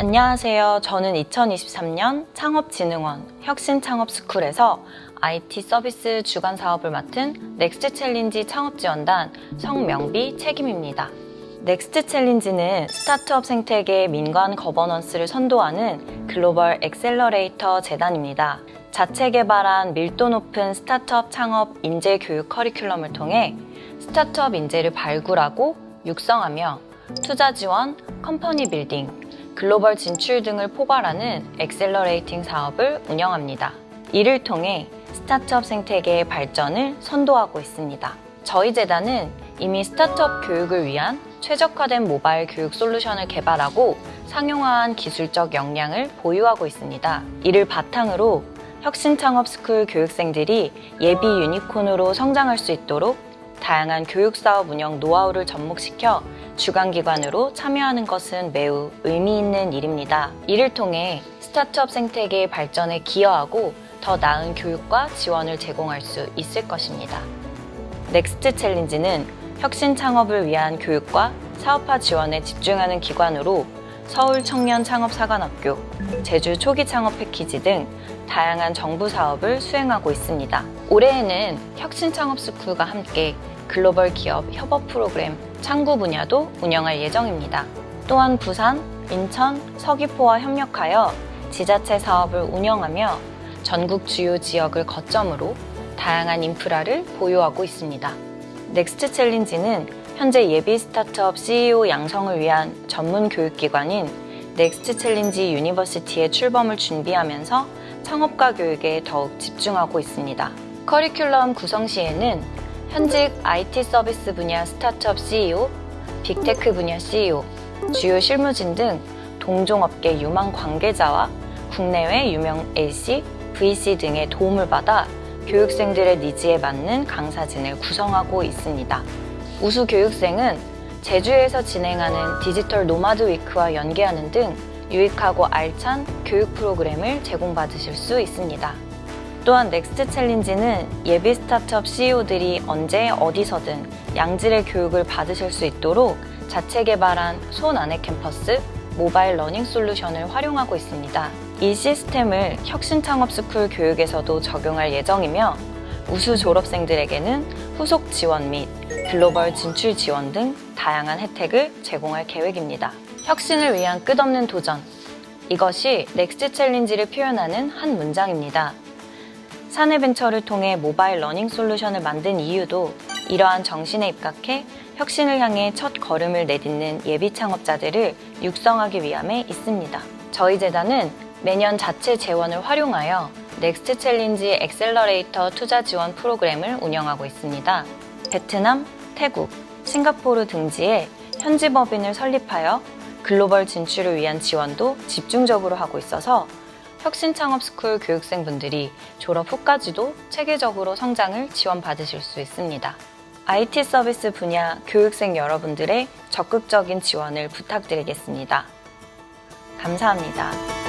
안녕하세요. 저는 2023년 창업진흥원 혁신창업스쿨에서 IT 서비스 주관 사업을 맡은 Next Challenge 창업지원단 성명비 책임입니다. Next Challenge는 스타트업 생태계 민관 governance를 선도하는 글로벌 accelerator 재단입니다. 자체 개발한 밀도 높은 스타트업 창업 인재 교육 커리큘럼을 통해 스타트업 인재를 발굴하고 육성하며 투자 지원, company building, 글로벌 진출 등을 포괄하는 accelerating 사업을 운영합니다. 이를 통해 스타트업 생태계의 발전을 선도하고 있습니다. 저희 재단은 이미 스타트업 교육을 위한 최적화된 모바일 교육 솔루션을 개발하고 상용화한 기술적 역량을 보유하고 있습니다. 이를 바탕으로 혁신창업 스쿨 교육생들이 예비 유니콘으로 성장할 수 있도록 다양한 교육사업 운영 노하우를 접목시켜 주관기관으로 참여하는 것은 매우 의미 있는 일입니다. 이를 통해 스타트업 생태계의 발전에 기여하고 더 나은 교육과 지원을 제공할 수 있을 것입니다. Next Challenge는 혁신 창업을 위한 교육과 사업화 지원에 집중하는 기관으로 서울 청년 창업사관학교, 제주 초기 창업 패키지 등 다양한 정부 사업을 수행하고 있습니다. 올해에는 혁신 창업 스쿨과 함께 글로벌 기업 협업 프로그램 창구 분야도 운영할 예정입니다. 또한 부산, 인천, 서귀포와 협력하여 지자체 사업을 운영하며 전국 주요 지역을 거점으로 다양한 인프라를 보유하고 있습니다. Next Challenge는 현재 예비 스타트업 CEO 양성을 위한 전문 교육기관인 Next Challenge University의 출범을 준비하면서 창업가 교육에 더욱 집중하고 있습니다. 커리큘럼 구성 시에는 현직 IT 서비스 분야 스타트업 CEO, big tech 분야 CEO, 주요 실무진 등 동종업계 유망 관계자와 국내외 유명 AC, VC 등의 도움을 받아 교육생들의 needs에 맞는 강사진을 구성하고 있습니다. 우수 교육생은 제주에서 진행하는 digital nomad week와 연계하는 등 유익하고 알찬 교육 프로그램을 제공받으실 수 있습니다. 또한 Next Challenge는 예비 스타트업 CEO들이 언제 어디서든 양질의 교육을 받으실 수 있도록 자체 개발한 손 안의 캠퍼스 모바일 learning 솔루션을 활용하고 있습니다. 이 시스템을 혁신창업스쿨 교육에서도 적용할 예정이며 우수 졸업생들에게는 후속 지원 및 글로벌 진출 지원 등 다양한 혜택을 제공할 계획입니다. 혁신을 위한 끝없는 도전. 이것이 Next Challenge를 표현하는 한 문장입니다. 사내벤처를 통해 모바일 learning 솔루션을 만든 이유도 이러한 정신에 입각해 혁신을 향해 첫 걸음을 내딛는 예비 창업자들을 육성하기 위함에 있습니다. 저희 재단은 매년 자체 재원을 활용하여 Next Challenge accelerator 투자 지원 프로그램을 운영하고 있습니다. 베트남, 태국, 싱가포르 등지에 현지 법인을 설립하여 글로벌 진출을 위한 지원도 집중적으로 하고 있어서 혁신창업스쿨 교육생분들이 졸업 후까지도 체계적으로 성장을 지원받으실 수 있습니다. IT 서비스 분야 교육생 여러분들의 적극적인 지원을 부탁드리겠습니다. 감사합니다.